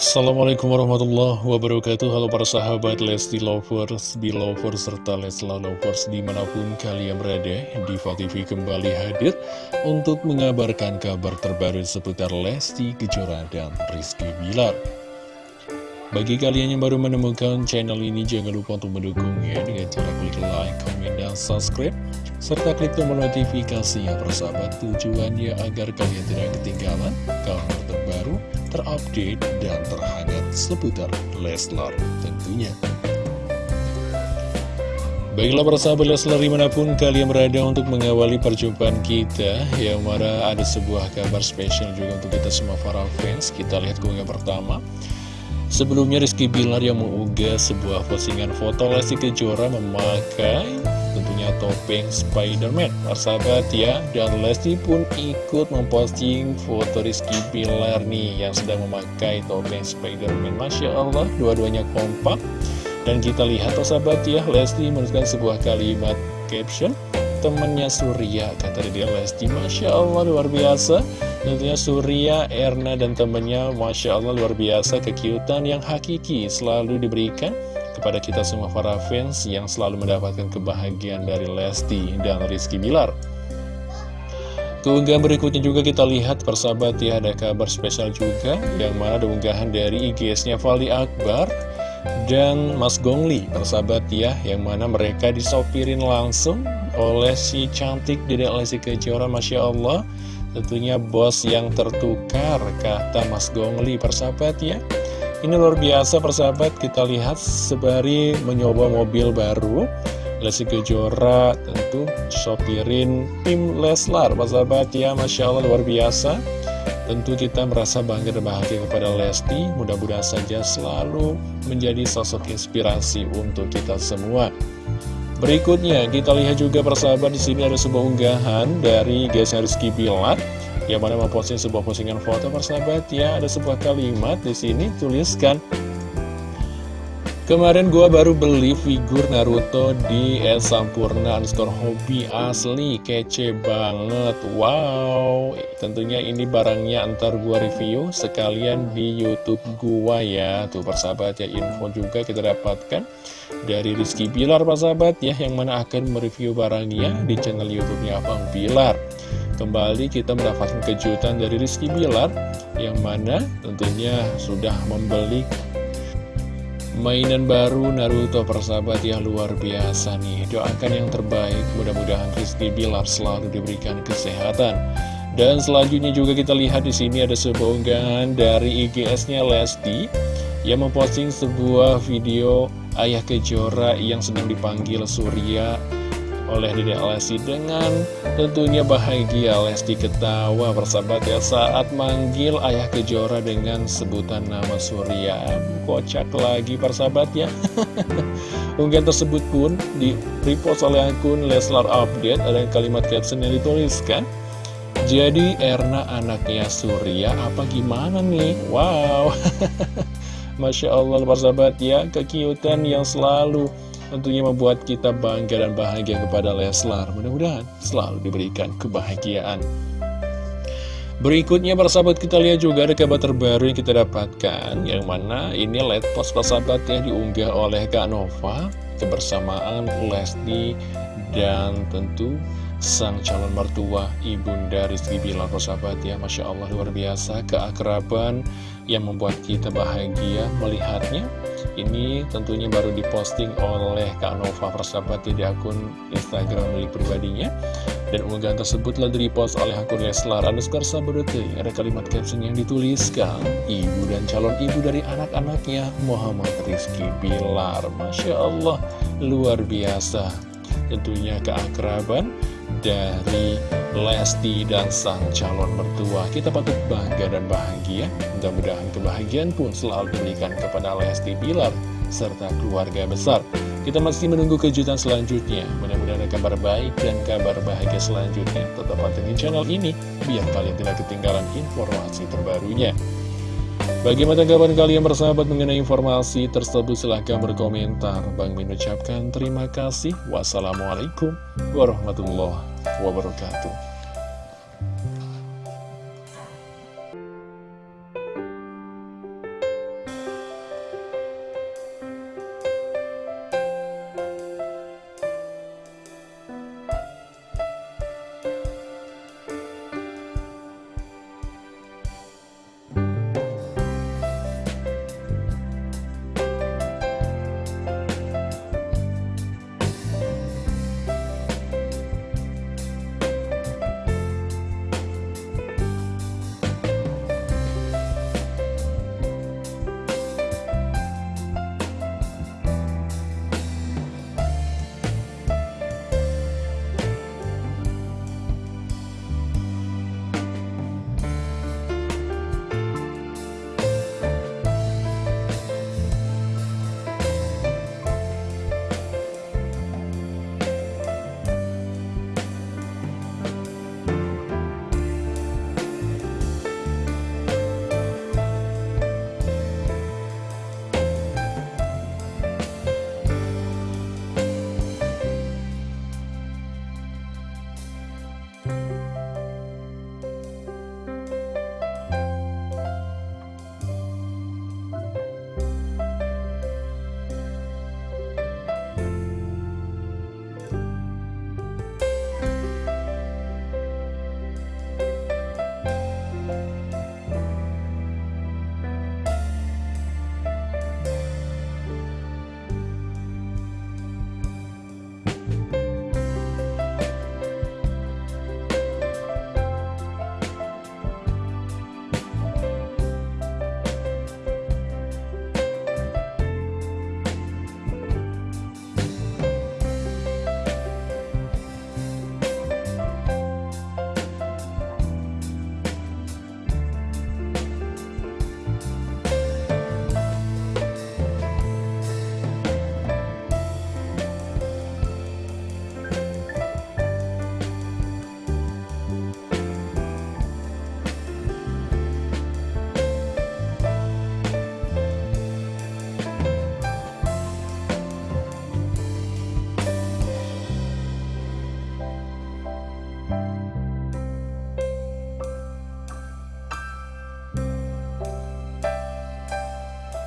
Assalamualaikum warahmatullahi wabarakatuh. Halo para sahabat Lesti Lovers, Belovers, serta Lesla Lovers di mana pun kalian berada Diva TV kembali hadir untuk mengabarkan kabar terbaru seputar Lesti Kejora dan Rizky Bilar. Bagi kalian yang baru menemukan channel ini jangan lupa untuk mendukungnya dengan cara klik like, komen, dan subscribe serta klik tombol notifikasi ya persahabat tujuannya agar kalian tidak ketinggalan kabar terbaru terupdate, dan terhangat seputar Leslar tentunya. Baiklah persahabat Leslar di mana pun kalian berada untuk mengawali perjumpaan kita Yang mana ada sebuah kabar spesial juga untuk kita semua para fans Kita lihat keunggahan pertama Sebelumnya Rizky Bilar yang mengunggah sebuah postingan foto Lesti Kejora memakai tentunya topeng Spider-Man. Persahabat ya, dan Lesti pun ikut memposting foto Rizky Bilar nih yang sedang memakai topeng Spider-Man. Masya Allah, dua-duanya kompak. Dan kita lihat persahabat ya, Lesti menuliskan sebuah kalimat caption temannya Surya kata dia Lesti. Masya Allah luar biasa. Tentunya Surya, Erna dan temannya Masya Allah luar biasa. Kekiutan yang hakiki selalu diberikan kepada kita semua para fans yang selalu mendapatkan kebahagiaan dari Lesti dan Rizky Bilar. Keunggahan berikutnya juga kita lihat persahabat ya ada kabar spesial juga yang mana ada unggahan dari IGS-nya Fali Akbar dan Mas Gongli persahabat ya yang mana mereka disopirin langsung oleh si cantik Dedek Lesti Kejora Masya Allah. Tentunya bos yang tertukar kata Mas Gongli persahabat ya ini luar biasa persahabat. Kita lihat sebari menyoba mobil baru. Lesti Kejora tentu sopirin tim Leslar persahabat. Ya Masya Allah luar biasa. Tentu kita merasa bangga dan bahagia kepada Lesti, mudah-mudahan saja selalu menjadi sosok inspirasi untuk kita semua. Berikutnya, kita lihat juga persahabat di sini ada sebuah unggahan dari Gesa Rizky Bilar yang mana memposting sebuah postingan foto persahabat ya, ada sebuah kalimat di sini tuliskan Kemarin gua baru beli figur Naruto di S Sampurna underscore hobi asli kece banget Wow. Tentunya ini barangnya ntar gua review sekalian di youtube gua ya. Tuh persahabat ya info juga kita dapatkan dari Rizky Bilar persahabat ya Yang mana akan mereview barangnya di channel youtube-nya Abang Bilar Kembali kita mendapatkan kejutan dari Rizky Bilar Yang mana tentunya sudah membeli mainan baru Naruto persahabat yang luar biasa nih. Doakan yang terbaik mudah-mudahan Rizky Bilar selalu diberikan kesehatan. Dan selanjutnya juga kita lihat di sini ada sebuah unggahan dari IGS-nya Lesti Yang memposting sebuah video Ayah Kejora yang sedang dipanggil Surya oleh Dede Lesti dengan tentunya bahagia. Lesti ketawa bersahabat ya saat manggil Ayah Kejora dengan sebutan nama Surya. Kocak lagi persahabat ya. Unggahan tersebut pun di repost oleh akun Leslar Update. Ada kalimat caption yang dituliskan jadi Erna anaknya Surya apa gimana nih? Wow. Masya Allah persahabat ya kekiutan yang selalu tentunya membuat kita bangga dan bahagia kepada Leslar. Mudah-mudahan selalu diberikan kebahagiaan. Berikutnya persahabat kita lihat juga ada kabar terbaru yang kita dapatkan Yang mana ini let post persahabat ya diunggah oleh Kak Nova Kebersamaan Lesti dan tentu sang calon mertua Ibunda Rizky Bilar persahabat ya Masya Allah luar biasa keakraban yang membuat kita bahagia melihatnya ini tentunya baru diposting oleh Kak Nova persahabat di akun Instagram milik pribadinya. Dan unggahan tersebut telah direpost oleh akun Leslar underscore sabodote ada kalimat caption yang dituliskan ibu dan calon ibu dari anak-anaknya Muhammad Rizky Bilar. Masya Allah luar biasa. Tentunya keakraban dari Lesti dan sang calon mertua. Kita patut bangga dan bahagia. Mudah-mudahan kebahagiaan pun selalu diberikan kepada Lesti Bilar Serta keluarga besar. Kita masih menunggu kejutan selanjutnya. Mudah-mudahan kabar baik dan kabar bahagia selanjutnya. Tetap pantengin channel ini Biar kalian tidak ketinggalan informasi terbarunya Bagaimana tanggapan kalian bersahabat mengenai informasi tersebut? Silahkan berkomentar. Bang Min ucapkan terima kasih. Wassalamualaikum warahmatullahi wabarakatuh.